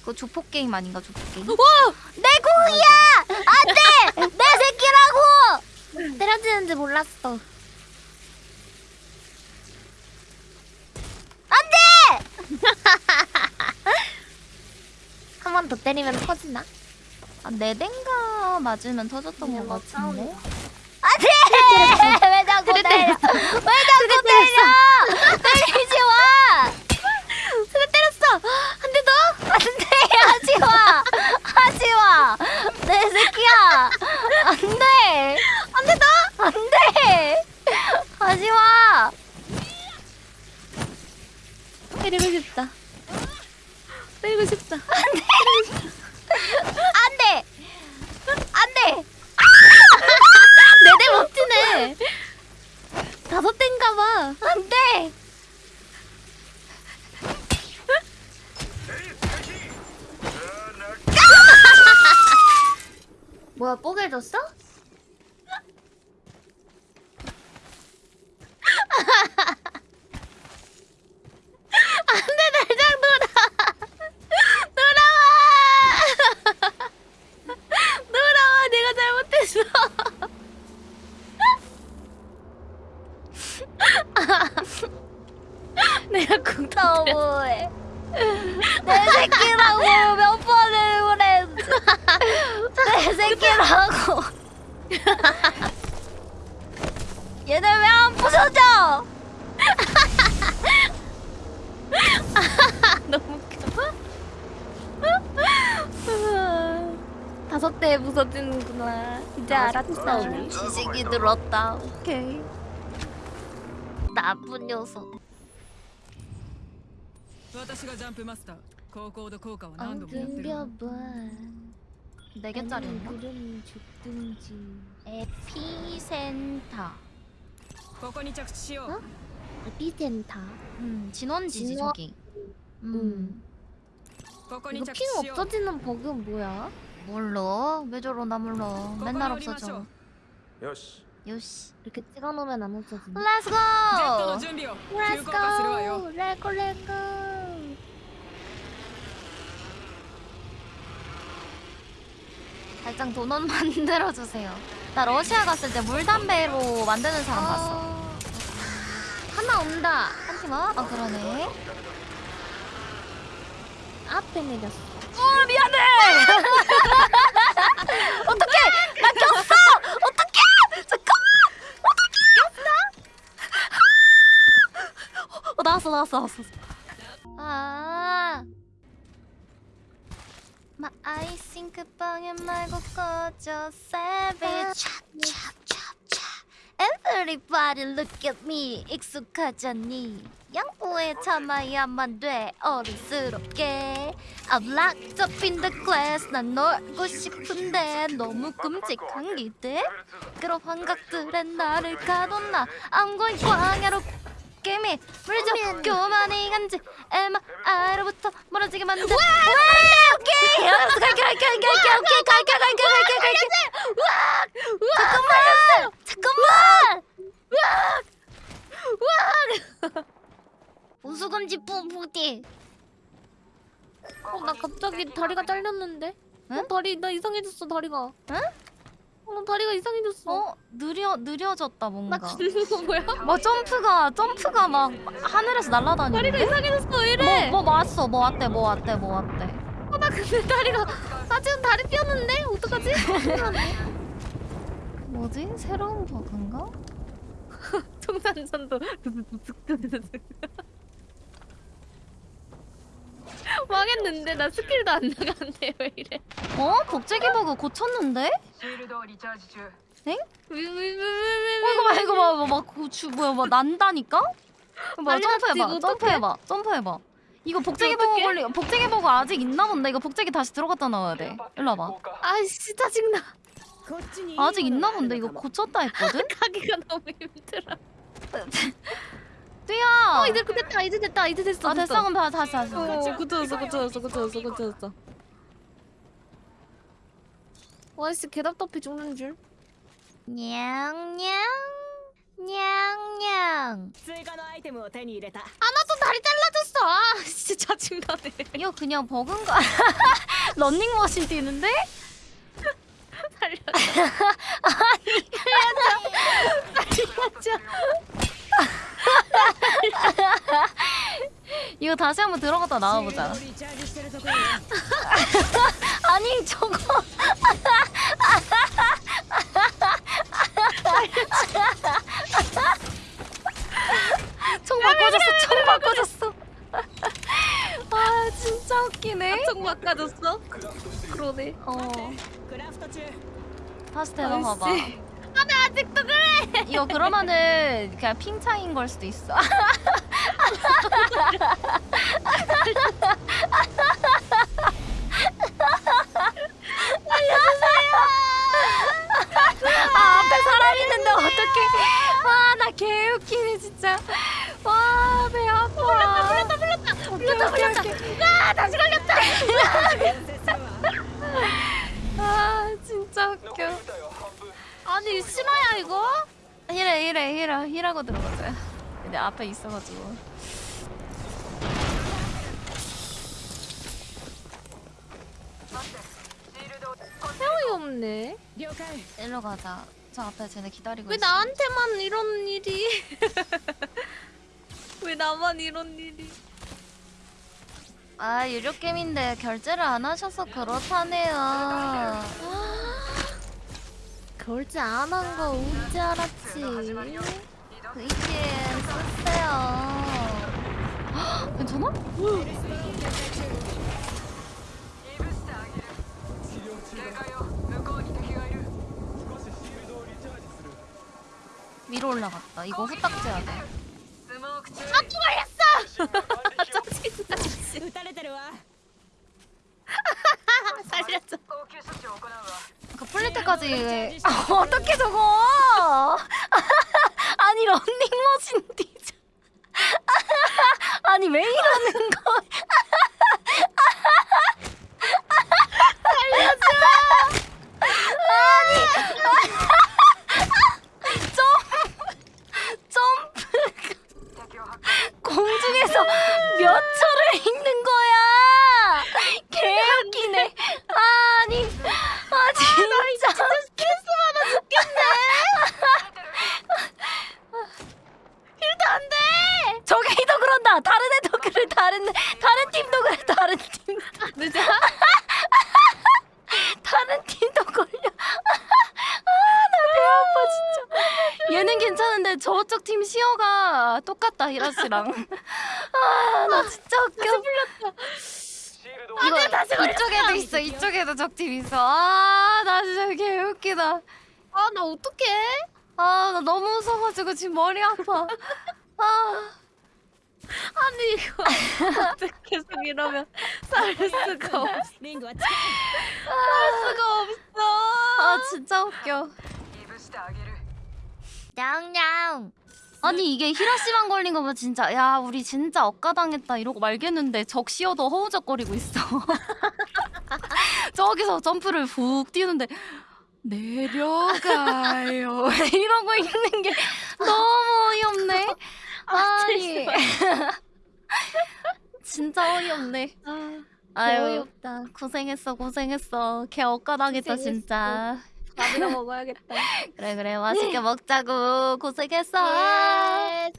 그거 조폭 게임 아닌가 조폭 게임? 와! 내 공이야! 안돼! 내 새끼라고! 때려지는지 몰랐어. 한번 더 때리면 터지나? 아, 네 대인가 맞으면 터졌던 것막 같은데. 안돼! 왜 자꾸 때려? 왜 자꾸 때려? 때리지 마! 그래 때렸어. 한 대 더. 안돼! 하지 마! 하지 마! 내 새끼 야! 안돼! 한대 더. 안돼! 하지 마! 때리고 싶다. 때리고 싶다. 안 돼! 안돼! 네대 멋지네. 다섯 대인가 봐. 안 돼! 뽀개졌어? 안돼 날장 돌아 돌아와 돌아와 내가 잘못했어 내가 쿵 터뜨려 너무해. 내 새끼라고 몇 번을 그랬지. 내 새끼라고. 얘들 왜 안 부서져? 너무 웃겨 다섯 대에 부서지는구나 이제 알았어 지식이 들었다. 오케이. 나쁜 녀석. 私がジャンプマスター高高度効果を何度もやってるわ 엉금겨봐 네 개짜리인가? 그럼 죽든지 에피센터. ここに着地しよう、 어? 에피센터 음, 진원지지 진원- 저기. 음. ここに 이거 着地 핑 しよう 없어지는 버그는 뭐야? 몰라. 왜 저러나 몰라. 맨날 ここに降りましょ 없어져. うよし 요시. 이렇게 찍어놓으면 안 없어지네 Let's ジェットの go. 準備を Let's 急降下するわよ go! 레고 레고 달장 도넛 만들어 주세요. 나 러시아 갔을 때 물담배로 만드는 사람 봤어. 어... 하나 온다 한팀 와? 아 그러네. 앞에 내렸어 어 미안해. 방에 말고 꺼져 savage. 찹찹찹찹. Everybody look at me. 익숙하잖니. 양보에 참아야만 돼. 어른스럽게. I'm locked up in the class 난 놀고 싶은데. 너무 끔찍한 기대. 그런 환각들에 나를 가뒀나 I'm going 광야로 깨미 물죠. 교만이 간지. MR로부터 멀어지게 만든. 와 오케이 알았어 갈게 갈게 갈게 갈게 오케이 갈게 갈게 갈게 갈게 잠깐만 잠깐만! 우수금지 뿜뿜띠 어, 나 갑자기 다리가 잘렸는데? 응? 어, 다리 나 이상해졌어 다리가. 응? 어, 나 다리가 이상해졌어. 어? 느려 느려졌다 나 뭔가 죽는 거 뭐야? 뭐 점프가 점프가 막 하늘에서 다리가 날아다니는데? 이상해졌어 왜 이래? 뭐, 뭐 왔어? 뭐 왔대 뭐 왔대 뭐 왔대? 어, 나 근데 다리가 나 지금 다리 삐었는데? 어떡하지? 뭐지? 새로운 버그인가? 청산선도 망했는데 나 스킬도 안 나가는데 왜 이래? 어? 복제기 버그 고쳤는데? 엥? 이거 봐 이거 봐막 고추 그 뭐야 막 난다니까? 봐 점프해봐 점프해봐 점프해봐 이거 복제기 버그 걸리 복제기 버그 아직 있나 본데 이거 복제기 다시 들어갔다 나와야 돼 일로 와봐 아씨 짜증나 아직 있나 본데 이거 고쳤다 했거든? 가기가 너무 힘들어 뛰어. 어 이제 그 됐다 이제 됐다 이제 됐어. 아 됐어 그럼 봐 다시 다시. 그렇지 굳어졌어 굳어졌어 굳어졌어 굳어졌어. 와이씨 계단 덮이 죽는 줄. 냥냥 냥냥. 아나도 다리 잘라줬어. 아 진짜 짜증나네. 이거 그냥 버그인 거. 런닝머신 뛰는데? 살려줘. 아니, 살려줘. 살려줘. 이거 다시 한번 들어갔다 나와보자. 아니 저거. 총 바꿔줬어. 총 바꿔줬어. 아 진짜 웃기네. 총 바꿔줬어. 그러네. 어. 다시 대답봐봐 나는 아직도 그래. 이거 그러면은 그냥 핑차인 걸 수도 있어. 아, 개웃기네 진짜. 와배 아파. 불렀다 불렀다 불렀다. 불렀다 불렀다. 와 아, 다시 걸렸다. 아 진짜 웃겨. 아니 심하야 이거? 히라 히라 히라 히라고 들어가자. 근데 앞에 있어가지고. 없네. 일로 가자 저 앞에 쟤네 기다리고 왜 있어 나한테만 이런 일이? 왜 나만 이런 일이? 아 유료 게임인데 결제를 안 하셔서 그렇다네요 결제 안 한거 언제 알았지? VPN 쓰세요 헉, 괜찮아? 위로 올라갔다. 이거 후딱 째야 돼. 아, 죽어렸어! 짜증나, 그 플리트까지 어떻게 저거? 시어가 똑같다 히라시랑. 아 나 진짜 웃겨. 다시 불렸다. 이거 아, 다시 이쪽에도 있어 이쪽에도 적팀 있어. 아나 진짜 개웃기다. 아 나 어떡해? 아 나 너무 웃어가지고 지금 머리 아파. 아. 아니 이거 계속 이러면 살 수가 없어. 살 수가 없어. 아 진짜 웃겨. 냥냥 아니 이게 히라시만 걸린 거면 진짜 야 우리 진짜 억가당했다 이러고 말겠는데 적시어도 허우적거리고 있어. 저기서 점프를 훅 뛰는데 내려가요. 이러고 있는 게 너무 어이없네. 아니. 진짜 어이없네. 아, 아유 어이없다. 고생했어 고생했어. 개 억가당했다 고생했어. 진짜 밥이나 먹어야겠다. 그래 그래 맛있게 먹자고 고생했어 예.